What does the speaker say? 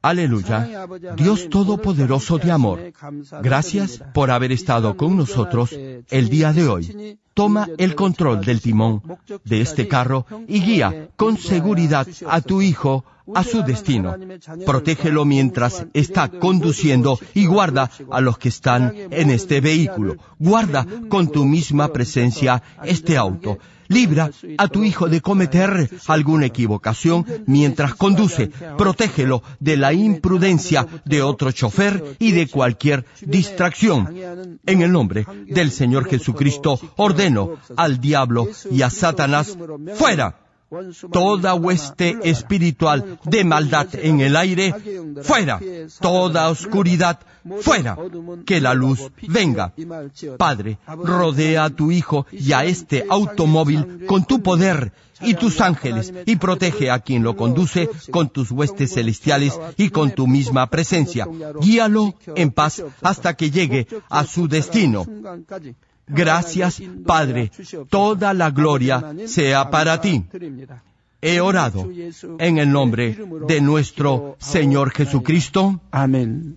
Aleluya. Dios Todopoderoso de amor, gracias por haber estado con nosotros el día de hoy. Toma el control del timón de este carro y guía con seguridad a tu hijo a su destino. Protégelo mientras está conduciendo y guarda a los que están en este vehículo. Guarda con tu misma presencia este auto. Libra a tu hijo de cometer alguna equivocación mientras conduce. Protégelo de la imprudencia de otro chofer y de cualquier distracción. En el nombre del Señor Jesucristo al diablo y a Satanás fuera toda hueste espiritual de maldad en el aire, fuera, toda oscuridad, fuera, que la luz venga. Padre, rodea a tu Hijo y a este automóvil con tu poder y tus ángeles y protege a quien lo conduce con tus huestes celestiales y con tu misma presencia. Guíalo en paz hasta que llegue a su destino. Gracias, Padre. Toda la gloria sea para ti. He orado en el nombre de nuestro Señor Jesucristo. Amén.